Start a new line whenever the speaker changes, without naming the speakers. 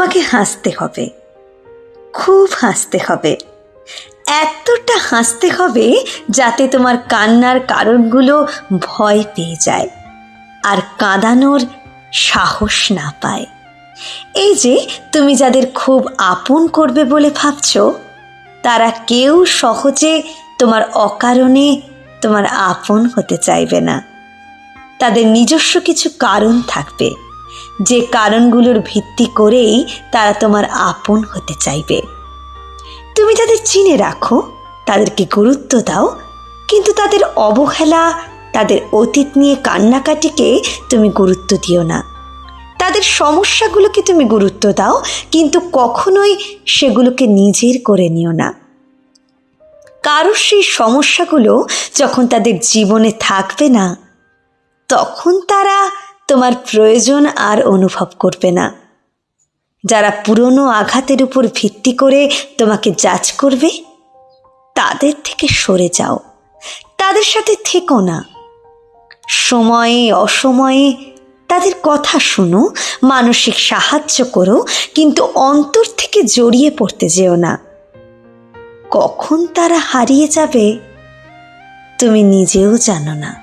তোমাকে হাসতে হবে। খুব হাসতে হবে। এতটা হাসতে হবে যাতে তোমার কান্নার কারণগুলো ভয় পেয়ে যায় আর কাঁদানোর সাহস না পায়। এই যে তুমি যাদের খুব আপন করবে বলে ভাবছ, তারা কেউ সহজে তোমার অকারণে তোমার আপন হতে চাইবে না। তাদের নিজস্ব কিছু কারণ থাকবে। যে কারণগুলোর ভিত্তি করেই তারা তোমার আপন হতে চাইবে। তুমি তাদের চিনে রাখো, তাদেরকে গুরুত্ব দাও, কিন্তু তাদের অবহেলা, তাদের অতীত নিয়ে কান্নাকাটিকে তুমি গুরুত্ব দিও না। তাদের সমস্যাগুলোকে তুমি গুরুত্ব দাও, কিন্তু কখনোই সেগুলোকে নিজের করে নিও না। কারোর সেই সমস্যাগুলো যখন তাদের জীবনে থাকবে না, তখন তারা তোমার প্রয়োজন আর অনুভব করবে না। যারা পুরনো আঘাতের উপর ভিত্তি করে তোমাকে জাজ করবে, তাদের থেকে সরে যাও। তাদের সাথে থেকো না। সময়ে অসময়ে তাদের কথা শুনো, মানসিক সাহায্য করো, কিন্তু অন্তর থেকে জড়িয়ে পড়তে যেও না। কখন তারা হারিয়ে যাবে, তুমি নিজেও জানো না।